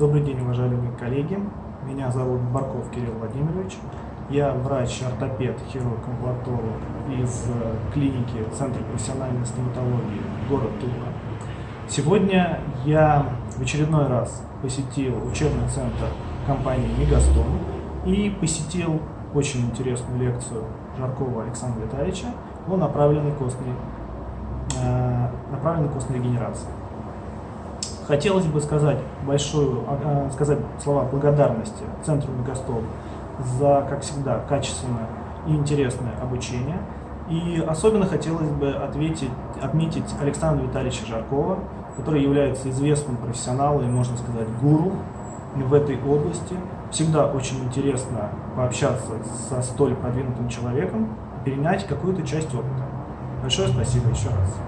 Добрый день, уважаемые коллеги. Меня зовут Барков Кирилл Владимирович. Я врач-ортопед, хирург-имплантолог из э, клиники Центра профессиональной стоматологии город Тула. Сегодня я в очередной раз посетил учебный центр компании Мегастон и посетил очень интересную лекцию Жаркова Александра Витальевича о направленной костной, э, направленной костной регенерации. Хотелось бы сказать большую, а, а, сказать слова благодарности Центру Мегастол за, как всегда, качественное и интересное обучение. И особенно хотелось бы ответить, отметить Александра Витальевича Жаркова, который является известным профессионалом и, можно сказать, гуру в этой области. Всегда очень интересно пообщаться со столь продвинутым человеком, перенять какую-то часть опыта. Большое спасибо еще раз.